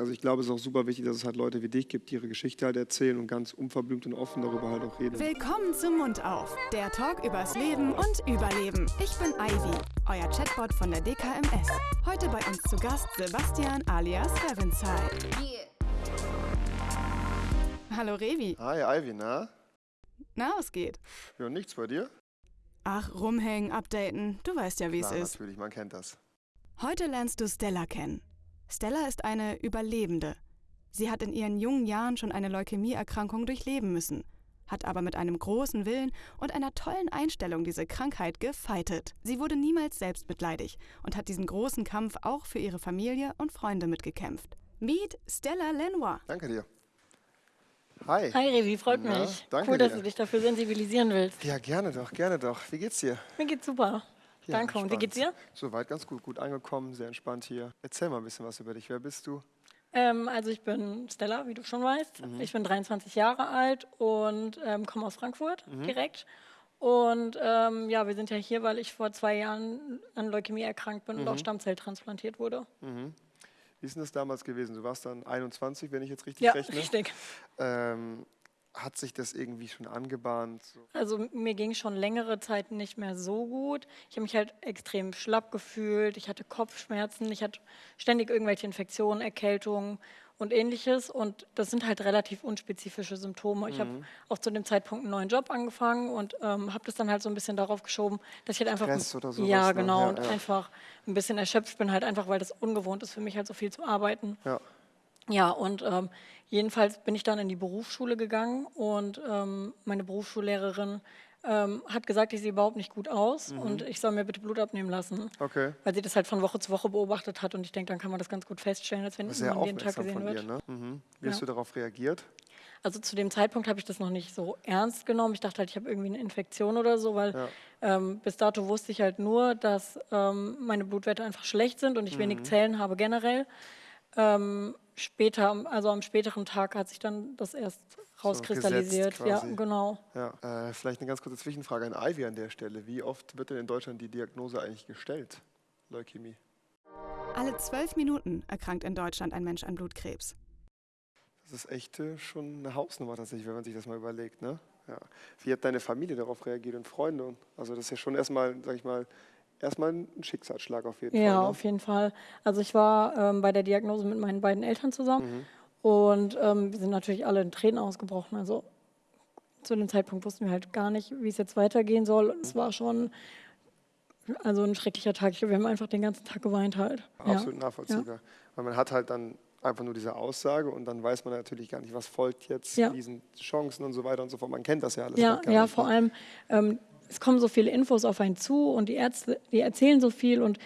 Also ich glaube, es ist auch super wichtig, dass es halt Leute wie dich gibt, die ihre Geschichte halt erzählen und ganz unverblümt und offen darüber halt auch reden. Willkommen zum Mund auf, der Talk übers Leben und Überleben. Ich bin Ivy, euer Chatbot von der DKMS. Heute bei uns zu Gast Sebastian alias Revenside. Hallo Revi. Hi Ivy, na? Na, was geht? Ja, nichts bei dir? Ach, rumhängen, updaten. Du weißt ja, wie es ist. natürlich, man kennt das. Heute lernst du Stella kennen. Stella ist eine Überlebende. Sie hat in ihren jungen Jahren schon eine Leukämieerkrankung durchleben müssen, hat aber mit einem großen Willen und einer tollen Einstellung diese Krankheit gefeitet. Sie wurde niemals selbstmitleidig und hat diesen großen Kampf auch für ihre Familie und Freunde mitgekämpft. Meet Stella Lenoir. Danke dir. Hi. Hi Revi, freut Na, mich. danke cool, dass dir. du dich dafür sensibilisieren willst. Ja, gerne doch, gerne doch. Wie geht's dir? Mir geht's super. Ja, Danke. Und wie entspannt. geht's dir? Soweit ganz gut, gut angekommen, sehr entspannt hier. Erzähl mal ein bisschen was über dich. Wer bist du? Ähm, also ich bin Stella, wie du schon weißt. Mhm. Ich bin 23 Jahre alt und ähm, komme aus Frankfurt Mhm. direkt. Und ähm, ja, wir sind ja hier, weil ich vor zwei Jahren an Leukämie erkrankt bin und Mhm. auch Stammzelltransplantiert wurde. Wie ist denn das damals gewesen? Du warst dann 21, wenn ich jetzt richtig Ja, rechne. richtig. Ähm, hat sich das irgendwie schon angebahnt? So? Also mir ging schon längere Zeit nicht mehr so gut. Ich habe mich halt extrem schlapp gefühlt. Ich hatte Kopfschmerzen. Ich hatte ständig irgendwelche Infektionen, Erkältungen und ähnliches. Und das sind halt relativ unspezifische Symptome. Ich habe auch zu dem Zeitpunkt einen neuen Job angefangen und ähm, habe das dann halt so ein bisschen darauf geschoben, dass ich halt einfach Stress oder sowas, ja ne? genau Ja, und ja. einfach ein bisschen erschöpft bin halt einfach, weil das ungewohnt ist für mich halt so viel zu arbeiten. Ja. Ja, und ähm, jedenfalls bin ich dann in die Berufsschule gegangen und ähm, meine Berufsschullehrerin ähm, hat gesagt, ich sehe überhaupt nicht gut aus Mhm. und ich soll mir bitte Blut abnehmen lassen. Okay. Weil sie das halt von Woche zu Woche beobachtet hat und ich denke, dann kann man das ganz gut feststellen, als wenn man jeden Tag gesehen von wird. dir, ne? Mhm. Wie hast Ja. du darauf reagiert? Also zu dem Zeitpunkt habe ich das noch nicht so ernst genommen. Ich dachte halt, ich habe irgendwie eine Infektion oder so, weil Ja. ähm, bis dato wusste ich halt nur, dass ähm, meine Blutwerte einfach schlecht sind und ich Mhm. wenig Zellen habe generell. Ähm, später, also am späteren Tag hat sich dann das erst rauskristallisiert. gesetzt ja, genau. Ja. Äh, vielleicht eine ganz kurze Zwischenfrage an Ivy an der Stelle. Wie oft wird denn in Deutschland die Diagnose eigentlich gestellt? Leukämie. Alle zwölf Minuten erkrankt in Deutschland ein Mensch an Blutkrebs. Das ist echt äh, schon eine Hausnummer tatsächlich, wenn man sich das mal überlegt. Ne? Ja. Wie hat deine Familie darauf reagiert und Freunde? Und- Also das ist ja schon erstmal, sag ich mal, erstmal ein Schicksalsschlag auf jeden Ja, Fall. Ne? auf jeden Fall. Also ich war ähm, bei der Diagnose mit meinen beiden Eltern zusammen und ähm, wir sind natürlich alle in Tränen ausgebrochen. Also zu dem Zeitpunkt wussten wir halt gar nicht, wie es jetzt weitergehen soll. Und es war schon also ein schrecklicher Tag. Ich, wir haben einfach den ganzen Tag geweint halt. Ja. Absolut nachvollziehbar. Weil man hat halt dann einfach nur diese Aussage und dann weiß man natürlich gar nicht, was folgt jetzt, Ja. wie sind Chancen und so weiter und so fort. Man kennt das ja alles. Ja, ja, vor ne? allem, ähm, es kommen so viele Infos auf einen zu und die Ärzte, die erzählen so viel und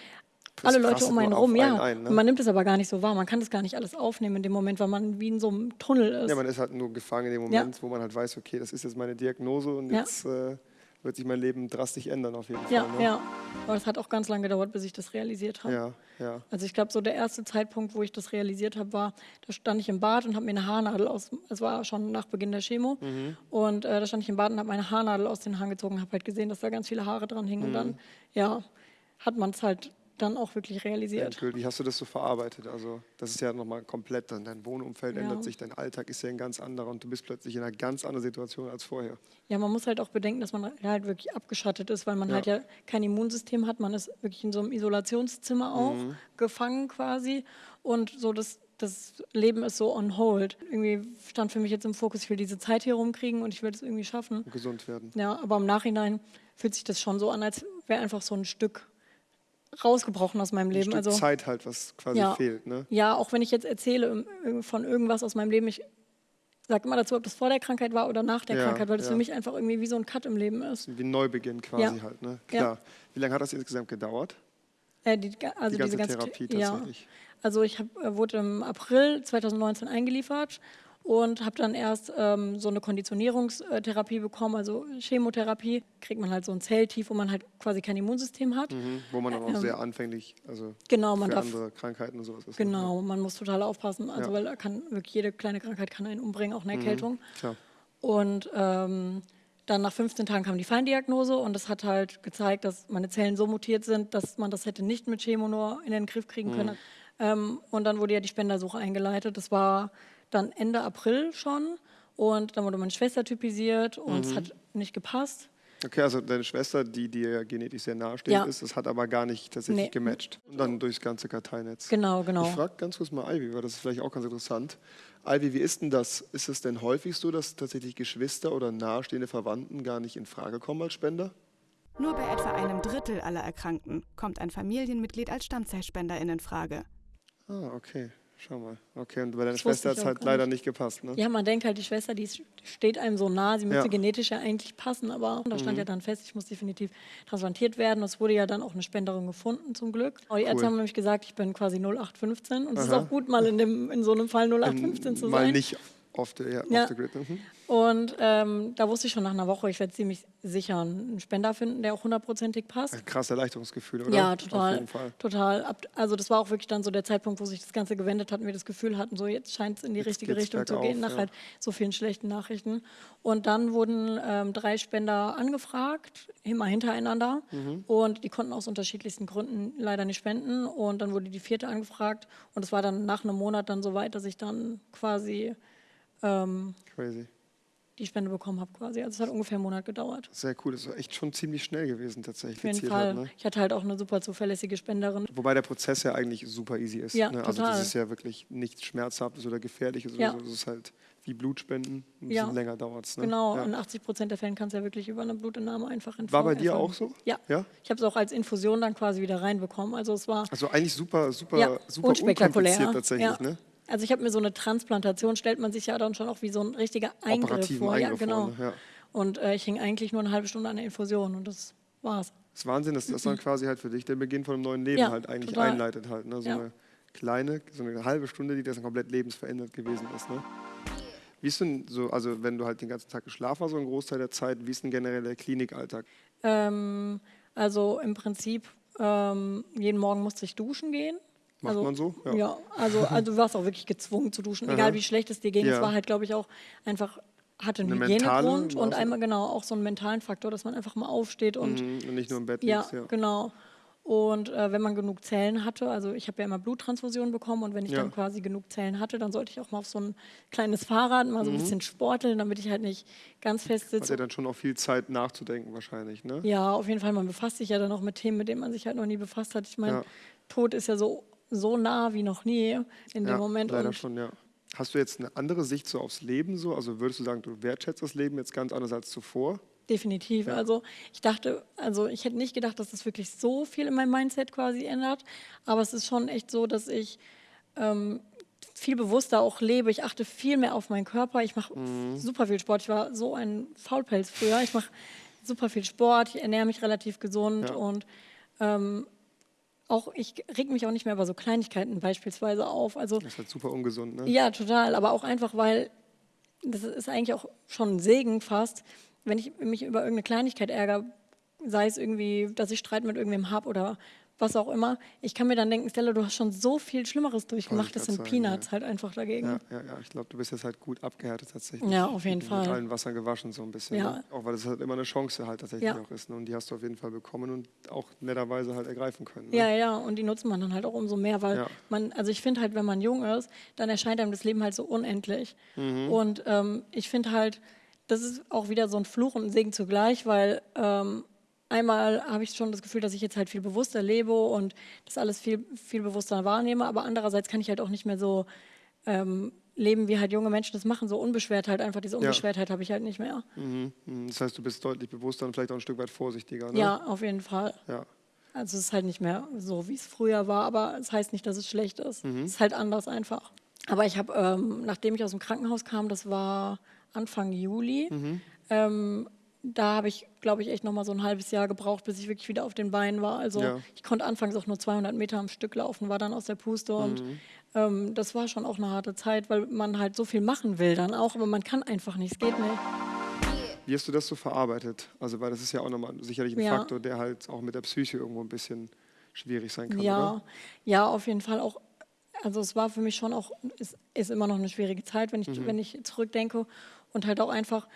alle Leute um einen rum, ja. einen ein, ne? Man nimmt es aber gar nicht so wahr. Man kann das gar nicht alles aufnehmen in dem Moment, weil man wie in so einem Tunnel ist. Ja, man ist halt nur gefangen in dem Ja. Moment, wo man halt weiß, okay, das ist jetzt meine Diagnose und Ja. jetzt äh, wird sich mein Leben drastisch ändern auf jeden ja, Fall. Ne? ja. Aber es hat auch ganz lange gedauert, bis ich das realisiert habe. ja, ja. Also ich glaube, so der erste Zeitpunkt, wo ich das realisiert habe, war, da stand ich im Bad und habe mir eine Haarnadel aus, es war schon nach Beginn der Chemo, Mhm. und äh, da stand ich im Bad und habe meine Haarnadel aus den Haaren gezogen, habe halt gesehen, dass da ganz viele Haare dran hingen und Mhm. dann, ja, hat man es halt dann auch wirklich realisiert. Wie hast du das so verarbeitet? Also das ist ja nochmal komplett, dann dein Wohnumfeld Ja. ändert sich, dein Alltag ist ja ein ganz anderer und du bist plötzlich in einer ganz anderen Situation als vorher. Ja, man muss halt auch bedenken, dass man halt wirklich abgeschattet ist, weil man Ja. halt ja kein Immunsystem hat. Man ist wirklich in so einem Isolationszimmer auch Mhm. gefangen quasi. Und so das, das Leben ist so on hold. Irgendwie stand für mich jetzt im Fokus, ich will diese Zeit hier rumkriegen und ich will es irgendwie schaffen. Und gesund werden. Ja, aber im Nachhinein fühlt sich das schon so an, als wäre einfach so ein Stück rausgebrochen aus meinem Ein Leben. Stück Also Zeit halt, was quasi Ja. fehlt. Ne? ja, auch wenn ich jetzt erzähle von irgendwas aus meinem Leben, ich sage immer dazu, ob das vor der Krankheit war oder nach der Ja, Krankheit, weil das ja. für mich einfach irgendwie wie so ein Cut im Leben ist. Wie ein Neubeginn quasi halt. Ne? Ja. Klar. Wie lange hat das insgesamt gedauert? Äh, die, also Die ganze diese ganze Therapie tatsächlich. Also ich hab, äh, wurde im April 2019 eingeliefert und habe dann erst ähm, so eine Konditionierungstherapie bekommen, also Chemotherapie. Kriegt man halt so ein Zelltief, wo man halt quasi kein Immunsystem hat. Mhm. Wo man dann auch sehr anfänglich, also Genau, man für darf andere Krankheiten und sowas ist. ne? Genau, man muss total aufpassen, also Ja. Mhm. weil kann wirklich jede kleine Krankheit kann einen umbringen, auch eine Erkältung. Klar. Und ähm, dann nach 15 Tagen kam die Feindiagnose und das hat halt gezeigt, dass meine Zellen so mutiert sind, dass man das hätte nicht mit Chemo nur in den Griff kriegen können. Ähm, und dann wurde ja die Spendersuche eingeleitet. Das war dann Ende April schon. Und dann wurde meine Schwester typisiert und es hat nicht gepasst. Okay, also deine Schwester, die dir genetisch sehr nahestehend Ja. ist, das hat aber gar nicht tatsächlich Nee. gematcht. Und dann durchs ganze Karteinetz. Genau, genau. Ich frage ganz kurz mal Ivy, weil das ist vielleicht auch ganz interessant. Ivy, wie ist denn das? Ist es denn häufig so, dass tatsächlich Geschwister oder nahestehende Verwandten gar nicht in Frage kommen als Spender? Nur bei etwa einem Drittel aller Erkrankten kommt ein Familienmitglied als Stammzellspenderin in Frage. Ah, okay. Schau mal. Okay, und bei deiner Das Schwester hat es halt leider nicht. nicht gepasst, ne? Ja, man denkt halt, die Schwester, die steht einem so nah, sie müsste Ja. genetisch ja eigentlich passen, aber da Mhm. stand ja dann fest, ich muss definitiv transplantiert werden. Es wurde ja dann auch eine Spenderin gefunden, zum Glück. Aber die Ärzte Cool. haben nämlich gesagt, ich bin quasi 0815 und es ist auch gut, mal in, dem, in so einem Fall 0815 zu Mal sein. nicht off the, ja, Ja. off the grid. Mhm. Und ähm, da wusste ich schon nach einer Woche, ich werde ziemlich sicher einen Spender finden, der auch hundertprozentig passt. Ein krasses Erleichterungsgefühl, oder? Ja, Auf total. jeden Fall. Total. Also das war auch wirklich dann so der Zeitpunkt, wo sich das Ganze gewendet hat und wir das Gefühl hatten, so jetzt scheint es in die Jetzt richtige Richtung zu gehen, nach ja. halt so vielen schlechten Nachrichten. Und dann wurden ähm, drei Spender angefragt, immer hintereinander. Mhm. Und die konnten aus unterschiedlichsten Gründen leider nicht spenden. Und dann wurde die vierte angefragt. Und es war dann nach einem Monat dann so weit, dass ich dann quasi ähm, Crazy. die Spende bekommen habe quasi. Also es hat ungefähr einen Monat gedauert. Sehr cool. Das war echt schon ziemlich schnell gewesen, tatsächlich. Auf jeden Fall. Halt, ne? Ich hatte halt auch eine super zuverlässige Spenderin. Wobei der Prozess ja eigentlich super easy ist. Ja, ne? Also total. das ist ja wirklich nichts Schmerzhaftes oder Gefährliches Ja. oder so. Das ist halt wie Blutspenden. Ein Ja. bisschen länger dauert es. Ne? Genau, Ja. in 80 Prozent der Fällen kannst du ja wirklich über eine Blutentnahme einfach entfernen. War bei dir auch so? Ja. Ja? Ich habe es auch als Infusion dann quasi wieder reinbekommen. Also es war Also eigentlich super, super, ja, super unspektakulär. unkompliziert tatsächlich. ja. Ne? Also ich habe mir so eine Transplantation, stellt man sich ja dann schon auch wie so ein richtiger Eingriff Operativen vor. Eingriff ja, genau. Ja. Und äh, ich hing eigentlich nur eine halbe Stunde an der Infusion und das war's. Das ist Wahnsinn, dass das dann quasi halt für dich der Beginn von einem neuen Leben Ja, halt eigentlich total. einleitet halt. Ne? So Ja. eine kleine, so eine halbe Stunde, die das dann komplett lebensverändert gewesen ist. Ne? Wie ist denn so, also wenn du halt den ganzen Tag geschlafen hast, so einen Großteil der Zeit, wie ist denn generell der Klinikalltag? Ähm, also im Prinzip ähm, jeden Morgen musste ich duschen gehen. Macht also, man so? Ja. Ja, also, also du warst auch wirklich gezwungen zu duschen, egal wie schlecht es dir ging. Ja. Es war halt, glaube ich, auch einfach, hatte einen Eine Hygienegrund und einmal genau auch so einen mentalen Faktor, dass man einfach mal aufsteht und Mhm, Und nicht nur im Bett ja, liegst. Ja. genau. Und äh, wenn man genug Zellen hatte, also ich habe ja immer Bluttransfusionen bekommen und wenn ich Ja. dann quasi genug Zellen hatte, dann sollte ich auch mal auf so ein kleines Fahrrad mal so Mhm. ein bisschen sporteln, damit ich halt nicht ganz fest Hat sitze. ja dann schon auch viel Zeit nachzudenken wahrscheinlich, ne? Ja, auf jeden Fall. Man befasst sich ja dann auch mit Themen, mit denen man sich halt noch nie befasst hat. Ich meine, Ja. Tod ist ja so, so nah wie noch nie in Ja, dem Moment. leider und schon, ja. Hast du jetzt eine andere Sicht so aufs Leben so? Also würdest du sagen, du wertschätzt das Leben jetzt ganz anders als zuvor? Definitiv. Also ich dachte, also ich hätte nicht gedacht, dass das wirklich so viel in meinem Mindset quasi ändert. Aber es ist schon echt so, dass ich ähm, viel bewusster auch lebe. Ich achte viel mehr auf meinen Körper. Ich mache Mhm. super viel Sport. Ich war so ein Faulpelz früher. Ich mache super viel Sport. Ich ernähre mich relativ gesund Ja. und ähm, auch ich reg mich auch nicht mehr über so Kleinigkeiten beispielsweise auf. Also Das ist halt super ungesund, ne? ja, total. Aber auch einfach, weil das ist eigentlich auch schon ein Segen fast, wenn ich mich über irgendeine Kleinigkeit ärgere, sei es irgendwie, dass ich Streit mit irgendwem habe oder was auch immer. Ich kann mir dann denken, Stella, du hast schon so viel Schlimmeres durchgemacht. Das sind sagen, Peanuts ja. halt einfach dagegen. Ja, ja, ja. Ich glaube, du bist jetzt halt gut abgehärtet tatsächlich. Ja, auf jeden mit, Fall. Mit allen Wassern gewaschen so ein bisschen. Ja. Ne? Auch weil es halt immer eine Chance halt tatsächlich auch ist. Ne? Und die hast du auf jeden Fall bekommen und auch netterweise halt ergreifen können. Ne? Ja, ja, und die nutzt man dann halt auch umso mehr, weil man, also ich finde halt, wenn man jung ist, dann erscheint einem das Leben halt so unendlich. Mhm. Und ähm, ich finde halt, das ist auch wieder so ein Fluch und ein Segen zugleich, weil ähm, einmal habe ich schon das Gefühl, dass ich jetzt halt viel bewusster lebe und das alles viel, viel bewusster wahrnehme, aber andererseits kann ich halt auch nicht mehr so ähm, leben, wie halt junge Menschen das machen, so unbeschwert halt einfach, diese Unbeschwertheit habe ich halt nicht mehr. Mhm. Mhm. Das heißt, du bist deutlich bewusster und vielleicht auch ein Stück weit vorsichtiger. Ne? Ja, auf jeden Fall. ja. Also es ist halt nicht mehr so, wie es früher war, aber es heißt nicht, dass es schlecht ist. Mhm. Es ist halt anders einfach. Aber ich habe, ähm, nachdem ich aus dem Krankenhaus kam, das war Anfang Juli, Mhm. ähm, da habe ich, glaube ich, echt noch mal so ein halbes Jahr gebraucht, bis ich wirklich wieder auf den Beinen war. Also Ja. ich konnte anfangs auch nur 200 Meter am Stück laufen, war dann aus der Puste und Mhm. ähm, das war schon auch eine harte Zeit, weil man halt so viel machen will dann auch, aber man kann einfach nicht, es geht nicht. Wie hast du das so verarbeitet? Also, weil das ist ja auch nochmal sicherlich ein Ja. Faktor, der halt auch mit der Psyche irgendwo ein bisschen schwierig sein kann, Ja, oder? ja, auf jeden Fall auch. Also es war für mich schon auch, es ist immer noch eine schwierige Zeit, wenn ich, Mhm. wenn ich zurückdenke. Und halt auch einfach,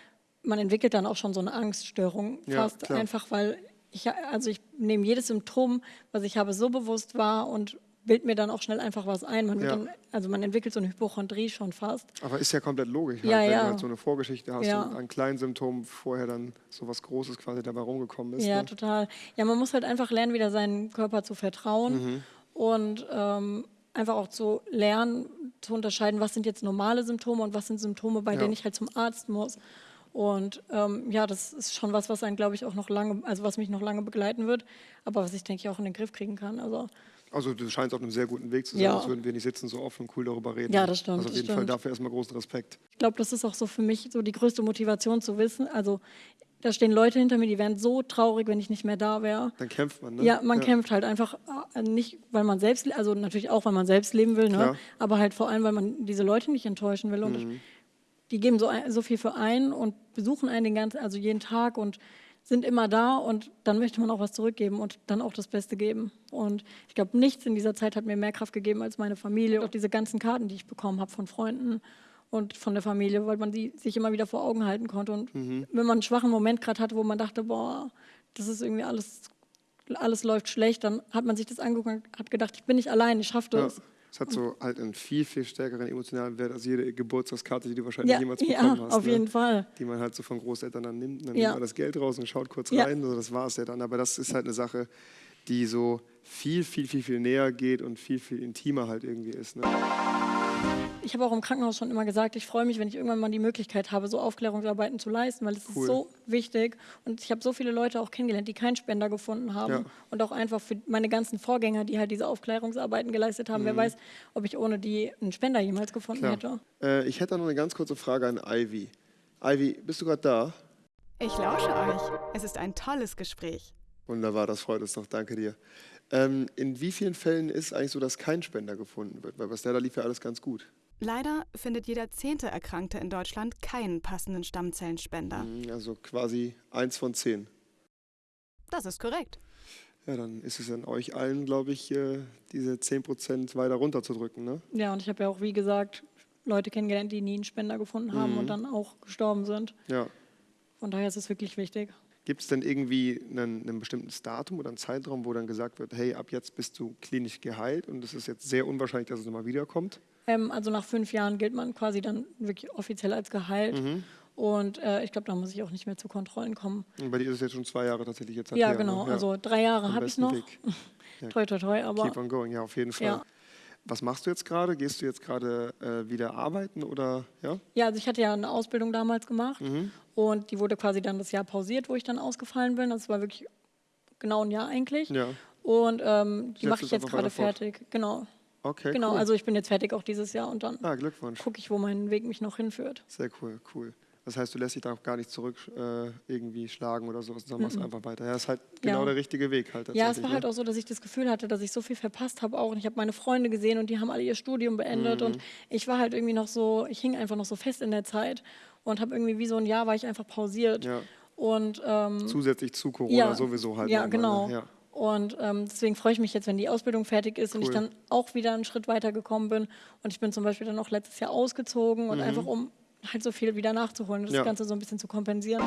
man entwickelt dann auch schon so eine Angststörung Ja, fast. klar. Einfach weil ich, also ich nehme jedes Symptom, was ich habe, so bewusst wahr und bild mir dann auch schnell einfach was ein. Man Ja. dann, also man entwickelt so eine Hypochondrie schon fast. Aber ist ja komplett logisch, Ja, halt, wenn ja. du halt so eine Vorgeschichte hast Ja. und an kleinen Symptomen vorher dann so was Großes quasi dabei rumgekommen ist. Ja, ne? total. Ja, man muss halt einfach lernen, wieder seinem Körper zu vertrauen Mhm. und ähm, einfach auch zu lernen, zu unterscheiden, was sind jetzt normale Symptome und was sind Symptome, bei Ja. denen ich halt zum Arzt muss. Und ähm, ja, das ist schon was, was einen, glaube ich, auch noch lange, also was mich noch lange begleiten wird, aber was ich, denke ich, auch in den Griff kriegen kann. Also Also du scheinst auf einem sehr guten Weg zu sein, Ja. als würden wir nicht sitzen so offen und cool darüber reden. Ja, das stimmt, Also auf jeden Fall dafür erstmal großen Respekt. ich glaube, das ist auch so für mich so die größte Motivation zu wissen. Also da stehen Leute hinter mir, die wären so traurig, wenn ich nicht mehr da wäre. Dann kämpft man, ne? Ja, man kämpft halt einfach äh, nicht, weil man selbst, also natürlich auch, weil man selbst leben will, ne? Klar. aber halt vor allem, weil man diese Leute nicht enttäuschen will. Und ich, die geben so, ein, so viel für einen und besuchen einen den ganzen, also jeden Tag und sind immer da und dann möchte man auch was zurückgeben und dann auch das Beste geben. Und ich glaube, nichts in dieser Zeit hat mir mehr Kraft gegeben als meine Familie. Auch diese ganzen Karten, die ich bekommen habe von Freunden und von der Familie, weil man die sich immer wieder vor Augen halten konnte. Und wenn man einen schwachen Moment gerade hatte, wo man dachte, boah, das ist irgendwie alles, alles läuft schlecht, dann hat man sich das angeguckt und hat gedacht, ich bin nicht allein, ich schaffe Ja. Es hat so halt einen viel, viel stärkeren emotionalen Wert als jede Geburtstagskarte, die du wahrscheinlich Ja, jemals ja, bekommen hast. auf ne? jeden Fall. Die man halt so von Großeltern dann nimmt. Dann Ja. nimmt man das Geld raus und schaut kurz Ja. rein. Also das war es ja dann. Aber das ist halt eine Sache, die so viel, viel, viel, viel näher geht und viel, viel intimer halt irgendwie ist. Ne? Ich habe auch im Krankenhaus schon immer gesagt, ich freue mich, wenn ich irgendwann mal die Möglichkeit habe, so Aufklärungsarbeiten zu leisten, weil es Cool. ist so wichtig. Und ich habe so viele Leute auch kennengelernt, die keinen Spender gefunden haben. Ja. Und auch einfach für meine ganzen Vorgänger, die halt diese Aufklärungsarbeiten geleistet haben. Wer weiß, ob ich ohne die einen Spender jemals gefunden Mhm. Klar. hätte. Äh, ich hätte noch eine ganz kurze Frage an Ivy. Ivy, bist du gerade da? Ich lausche euch. Es ist ein tolles Gespräch. Wunderbar, das freut uns doch. Danke dir. Ähm, in wie vielen Fällen ist eigentlich so, dass kein Spender gefunden wird? Weil bei Stella lief ja alles ganz gut. Leider findet jeder zehnte Erkrankte in Deutschland keinen passenden Stammzellenspender. Mhm, Also quasi eins von zehn. Das ist korrekt. Ja, dann ist es an euch allen, glaube ich, äh, diese 10% weiter runterzudrücken. Ne? Ja, und ich habe ja auch, wie gesagt, Leute kennengelernt, die nie einen Spender gefunden haben Mhm. und dann auch gestorben sind. Ja. Von daher ist es wirklich wichtig. Gibt es denn irgendwie einen, einen bestimmtes Datum oder einen Zeitraum, wo dann gesagt wird, hey, ab jetzt bist du klinisch geheilt und es ist jetzt sehr unwahrscheinlich, dass es nochmal wiederkommt? Ähm, also nach fünf Jahren gilt man quasi dann wirklich offiziell als geheilt. Mhm. Und äh, ich glaube, da muss ich auch nicht mehr zu Kontrollen kommen. Und bei dir ist es jetzt schon zwei Jahre tatsächlich jetzt. Ja, her, ne? genau. Also drei Jahre habe ich noch. Weg. Ja. Toi, toi, toi. Aber Keep on going, ja, auf jeden Fall. Ja. Was machst du jetzt gerade? Gehst du jetzt gerade äh, wieder arbeiten oder ja? ja, also ich hatte ja eine Ausbildung damals gemacht Mhm. und die wurde quasi dann das Jahr pausiert, wo ich dann ausgefallen bin. Das war wirklich genau ein Jahr eigentlich. Ja. Und ähm, die mache ich jetzt gerade fertig. Genau. Okay. genau. cool. Also ich bin jetzt fertig auch dieses Jahr und dann ah, Glückwunsch. gucke ich, wo mein Weg mich noch hinführt. Sehr cool, cool. Das heißt, du lässt dich da auch gar nicht zurück äh, irgendwie schlagen oder sowas, sondern machst einfach weiter. Ja, ist halt genau Ja. der richtige Weg halt Ja, es war halt ne? auch so, dass ich das Gefühl hatte, dass ich so viel verpasst habe auch. Und ich habe meine Freunde gesehen und die haben alle ihr Studium beendet. Und ich war halt irgendwie noch so, ich hing einfach noch so fest in der Zeit und habe irgendwie wie so ein Jahr war ich einfach pausiert. Ja. Und ähm, Zusätzlich zu Corona sowieso halt. Ja, nochmal, genau. Ne? Ja. Und ähm, deswegen freue ich mich jetzt, wenn die Ausbildung fertig ist und ich Cool. dann auch wieder einen Schritt weiter gekommen bin. Und ich bin zum Beispiel dann auch letztes Jahr ausgezogen und einfach um halt so viel wieder nachzuholen, das Mhm. Ja. Ganze so ein bisschen zu kompensieren.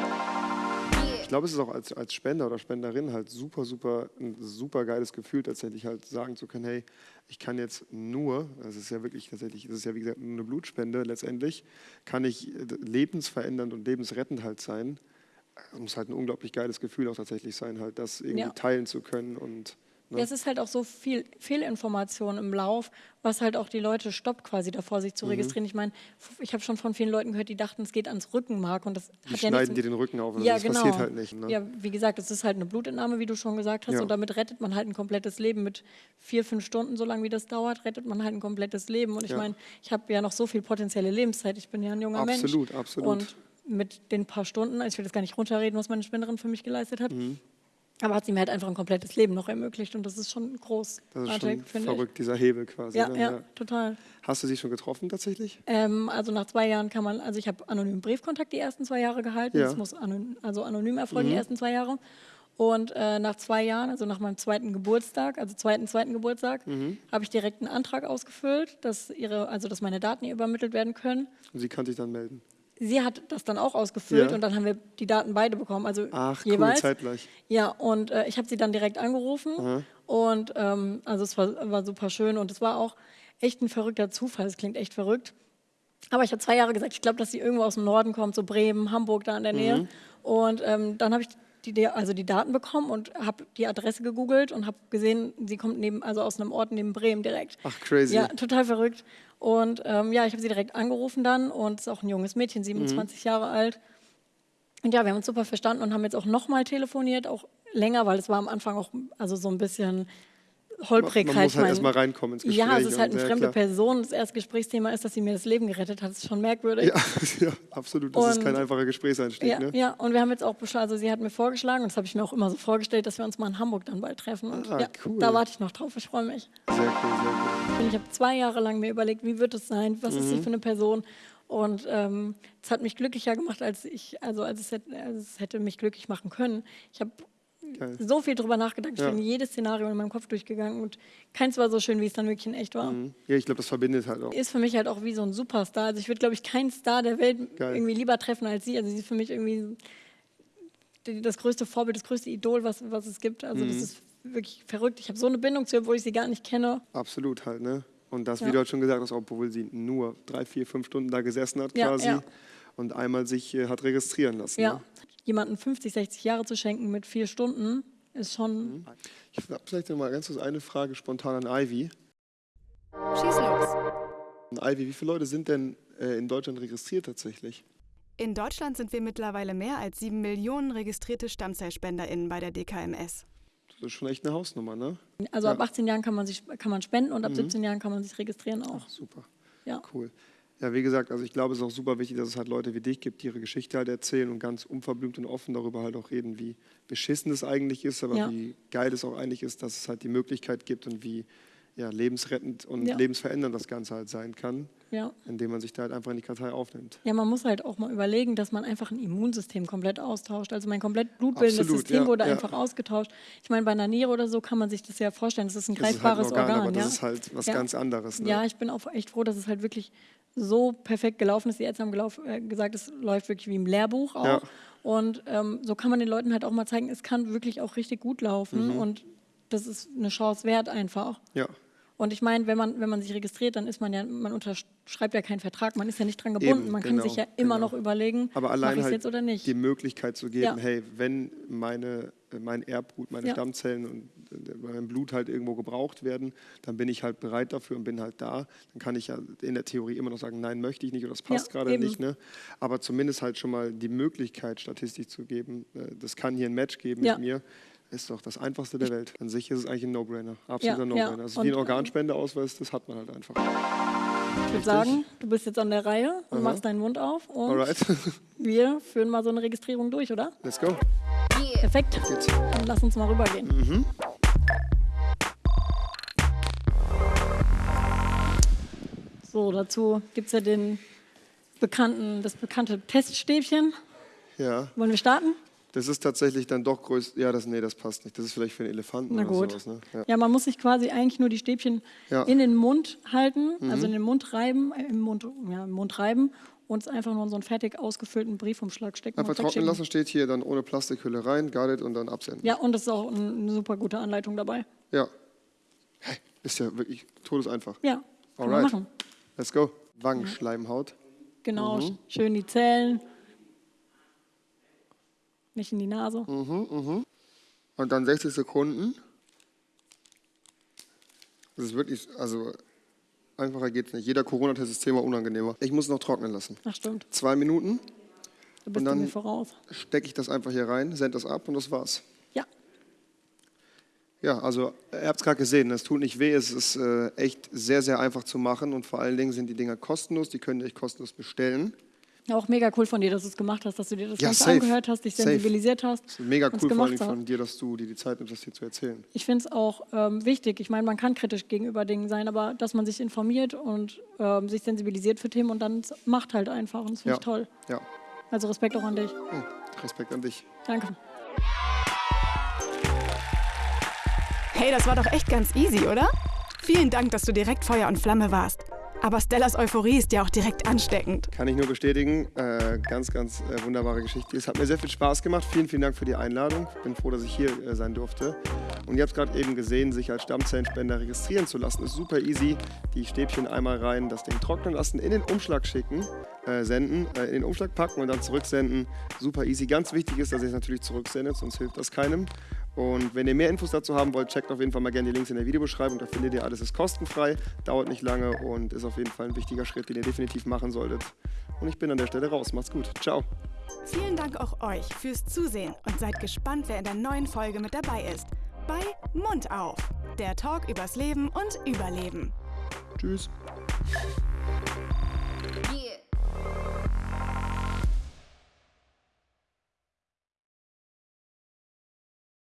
Ich glaube, es ist auch als, als Spender oder Spenderin halt super, super, ein super geiles Gefühl, tatsächlich halt sagen zu können, hey, ich kann jetzt nur, das ist ja wirklich tatsächlich, das ist ja wie gesagt nur eine Blutspende letztendlich, kann ich lebensverändernd und lebensrettend halt sein. Es muss halt ein unglaublich geiles Gefühl auch tatsächlich sein, halt das irgendwie Ja. teilen zu können und ne? Ja, es ist halt auch so viel Fehlinformation im Lauf, was halt auch die Leute stoppt, quasi davor, sich Mhm. zu registrieren. Ich meine, ich habe schon von vielen Leuten gehört, die dachten, es geht ans Rückenmark und das die hat ja schneiden dir den Rücken auf. Also ja, das genau. passiert halt nicht. Ne? Ja, wie gesagt, es ist halt eine Blutentnahme, wie du schon gesagt hast, Ja. und damit rettet man halt ein komplettes Leben. Mit vier, fünf Stunden, so lange wie das dauert, rettet man halt ein komplettes Leben. Und ich Ja. meine, ich habe ja noch so viel potenzielle Lebenszeit. Ich bin ja ein junger Mensch. Absolut, absolut. Mit den paar Stunden, also ich will das gar nicht runterreden, was meine Spenderin für mich geleistet hat. Mhm. Aber hat sie mir halt einfach ein komplettes Leben noch ermöglicht und das ist schon groß. das ist schon verrückt, dieser Hebel quasi. Ich. Ja, ne? ja, total. Hast du sie schon getroffen tatsächlich? Ähm, also nach zwei Jahren kann man, also ich habe anonymen Briefkontakt die ersten zwei Jahre gehalten. Ja. Das muss anonym, also anonym erfolgen Mhm. die ersten zwei Jahre. Und äh, nach zwei Jahren, also nach meinem zweiten Geburtstag, also zweiten, zweiten Geburtstag, Mhm. habe ich direkt einen Antrag ausgefüllt, dass ihre, also dass meine Daten ihr übermittelt werden können. Und sie kann sich dann melden. Sie hat das dann auch ausgefüllt Ja. und dann haben wir die Daten beide bekommen, also Ach, cool, jeweils. zeitgleich. Ja, und äh, ich habe sie dann direkt angerufen und ähm, also es war, war super schön und es war auch echt ein verrückter Zufall. Es klingt echt verrückt. Aber ich habe zwei Jahre gesagt, ich glaube, dass sie irgendwo aus dem Norden kommt, so Bremen, Hamburg da in der Nähe. Und ähm, dann habe ich die, also die Daten bekommen und habe die Adresse gegoogelt und habe gesehen, sie kommt neben, also aus einem Ort neben Bremen direkt. Ach, crazy. Ja, total verrückt. Und ähm, ja, ich habe sie direkt angerufen dann und es ist auch ein junges Mädchen, 27 Jahre alt. Und ja, wir haben uns super verstanden und haben jetzt auch nochmal telefoniert, auch länger, weil es war am Anfang auch also so ein bisschen holprig. Man, man muss halt erstmal reinkommen ins Gespräch. ja, es ist halt eine ja, fremde klar. Person. Das erste Gesprächsthema ist, dass sie mir das Leben gerettet hat. Das ist schon merkwürdig. Ja, ja, absolut. Das ist Und- kein einfacher Gesprächseinstieg. Ja, ne? ja, und wir haben jetzt auch beschlossen, also sie hat mir vorgeschlagen, und das habe ich mir auch immer so vorgestellt, dass wir uns mal in Hamburg dann bald treffen. Und Ah, ja, cool. da warte ich noch drauf, ich freue mich. Sehr cool, sehr cool. Und ich habe zwei Jahre lang mir überlegt, wie wird es sein, was ist sie Mhm. für eine Person. Und ähm, es hat mich glücklicher gemacht, als ich, also als es, hätte, als es hätte mich glücklich machen können. Ich habe Geil. so viel drüber nachgedacht, ich Ja. bin jedes Szenario in meinem Kopf durchgegangen und keins war so schön, wie es dann wirklich in echt war. Mhm. Ja, ich glaube, das verbindet halt auch. Ist für mich halt auch wie so ein Superstar. Also ich würde, glaube ich, keinen Star der Welt Geil. irgendwie lieber treffen als sie. Also sie ist für mich irgendwie das größte Vorbild, das größte Idol, was, was es gibt. Also Mhm. das ist wirklich verrückt. Ich habe so eine Bindung zu ihr, obwohl ich sie gar nicht kenne. Absolut halt, ne? Und das, Ja. wie du halt schon gesagt hast, obwohl sie nur drei, vier, fünf Stunden da gesessen hat Ja, quasi ja. Und einmal sich äh, hat registrieren lassen. Ja. Ne? Jemanden 50, 60 Jahre zu schenken mit vier Stunden ist schon. Mhm. Ich habe vielleicht noch mal ganz kurz eine Frage spontan an Ivy. Schieß los. Ivy, wie viele Leute sind denn äh, in Deutschland registriert tatsächlich? In Deutschland sind wir mittlerweile mehr als sieben Millionen registrierte StammzellspenderInnen bei der DKMS. Das ist schon echt eine Hausnummer, ne? Also Ja. Mhm. ab 18 Jahren kann man sich kann man spenden und ab 17 Jahren kann man sich registrieren auch. Ach, super. Ja. Cool. Ja, wie gesagt, also ich glaube, es ist auch super wichtig, dass es halt Leute wie dich gibt, die ihre Geschichte halt erzählen und ganz unverblümt und offen darüber halt auch reden, wie beschissen es eigentlich ist, aber Ja. wie geil es auch eigentlich ist, dass es halt die Möglichkeit gibt und wie ja, lebensrettend und Ja. lebensverändernd das Ganze halt sein kann, Ja. indem man sich da halt einfach in die Kartei aufnimmt. Ja, man muss halt auch mal überlegen, dass man einfach ein Immunsystem komplett austauscht. Also mein komplett blutbildendes Absolut, System ja, wurde einfach ausgetauscht. Ich meine, bei einer Niere oder so kann man sich das ja vorstellen. Das ist ein Das ist halt ein greifbares Organ, Organ. aber das ist halt was ganz anderes. Ne? Ja, ich bin auch echt froh, dass es halt wirklich so perfekt gelaufen ist. Die Ärzte haben gelauf, äh, gesagt, es läuft wirklich wie im Lehrbuch auch. Ja. Und ähm, so kann man den Leuten halt auch mal zeigen, es kann wirklich auch richtig gut laufen. Mhm. Und das ist eine Chance wert einfach. ja. Und ich meine, wenn man, wenn man sich registriert, dann ist man ja, man unterschreibt ja keinen Vertrag, man ist ja nicht dran gebunden. Eben, man kann genau, sich ja immer genau. noch überlegen, Aber mache allein ich halt jetzt oder nicht. die Möglichkeit zu geben, Ja. hey, wenn meine, mein Erbgut, meine Ja. Stammzellen und äh, mein Blut halt irgendwo gebraucht werden, dann bin ich halt bereit dafür und bin halt da. Dann kann ich ja in der Theorie immer noch sagen, nein, möchte ich nicht oder das passt Ja, gerade eben. nicht. Ne? Aber zumindest halt schon mal die Möglichkeit, Statistik zu geben, äh, das kann hier ein Match geben Ja. mit mir. Ist doch das Einfachste der Welt. An sich ist es eigentlich ein No-Brainer. Absoluter Ja, ja. No-Brainer. Das ist wie ein ähm, Organspendeausweis, das hat man halt einfach. ich würde sagen, du bist jetzt an der Reihe und machst deinen Mund auf und Alright, wir führen mal so eine Registrierung durch, oder? let's go. Perfekt. Geht's. Dann lass uns mal rübergehen. Mhm. So, dazu gibt es ja den bekannten, das bekannte Teststäbchen. Ja. Wollen wir starten? Das ist tatsächlich dann doch größer. Ja, das, nee, das passt nicht. Das ist vielleicht für einen Elefanten Na oder gut. sowas. Ne? Ja. Ja, man muss sich quasi eigentlich nur die Stäbchen Ja. Mhm. in den Mund halten, also in den Mund reiben, äh, im Mund, ja, im Mund reiben und es einfach nur in so einen fertig ausgefüllten Briefumschlag stecken. Einfach trocknen lassen steht hier dann ohne Plastikhülle rein, guarded und dann absenden. Ja, und es ist auch ein- eine super gute Anleitung dabei. Ja. Hey, ist ja wirklich todeseinfach. Ja, kann man Alright. machen. Let's go. Wangenschleimhaut. Genau, Mhm. schön die Zellen. Nicht in die Nase. Mhm. Und dann 60 Sekunden. Das ist wirklich, also einfacher geht's nicht. Jeder Corona-Test ist zehnmal unangenehmer. Ich muss noch trocknen lassen. Ach stimmt, Zwei Minuten, du bist dann- du mir voraus. stecke ich das einfach hier rein, sende das ab und das war's. Ja, Ja, also ihr habt es gerade gesehen, es tut nicht weh, es ist äh, echt sehr, sehr einfach zu machen und vor allen Dingen sind die Dinger kostenlos, die könnt ihr euch kostenlos bestellen. Ja, auch mega cool von dir, dass du es gemacht hast, dass du dir das Ja, Ganze safe. angehört hast, dich Safe. sensibilisiert hast. Das ist mega cool vor hast. von dir, dass du dir die Zeit nimmst, das hier zu erzählen. Ich finde es auch ähm, wichtig. Ich meine, man kann kritisch gegenüber Dingen sein, aber dass man sich informiert und ähm, sich sensibilisiert für Themen und dann macht halt einfach. Und das finde Ja. ich toll. Ja, Also Respekt auch an dich. Hey, Respekt an dich. Danke. Hey, das war doch echt ganz easy, oder? Vielen Dank, dass du direkt Feuer und Flamme warst. Aber Stellas Euphorie ist ja auch direkt ansteckend. Kann ich nur bestätigen. Äh, ganz, ganz äh, wunderbare Geschichte. Es hat mir sehr viel Spaß gemacht. Vielen, vielen Dank für die Einladung. Bin froh, dass ich hier äh, sein durfte. Und ihr habt gerade eben gesehen, sich als Stammzellenspender registrieren zu lassen. Ist super easy. Die Stäbchen einmal rein, das Ding trocknen lassen, in den Umschlag schicken, äh, senden, äh, in den Umschlag packen und dann zurücksenden. Super easy. Ganz wichtig ist, dass ihr es natürlich zurücksendet, sonst hilft das keinem. Und wenn ihr mehr Infos dazu haben wollt, checkt auf jeden Fall mal gerne die Links in der Videobeschreibung. Da findet ihr alles, ist kostenfrei, dauert nicht lange und ist auf jeden Fall ein wichtiger Schritt, den ihr definitiv machen solltet. Und ich bin an der Stelle raus. Macht's gut. Ciao. Vielen Dank auch euch fürs Zusehen und seid gespannt, wer in der neuen Folge mit dabei ist. Bei Mund auf, der Talk übers Leben und Überleben. Tschüss.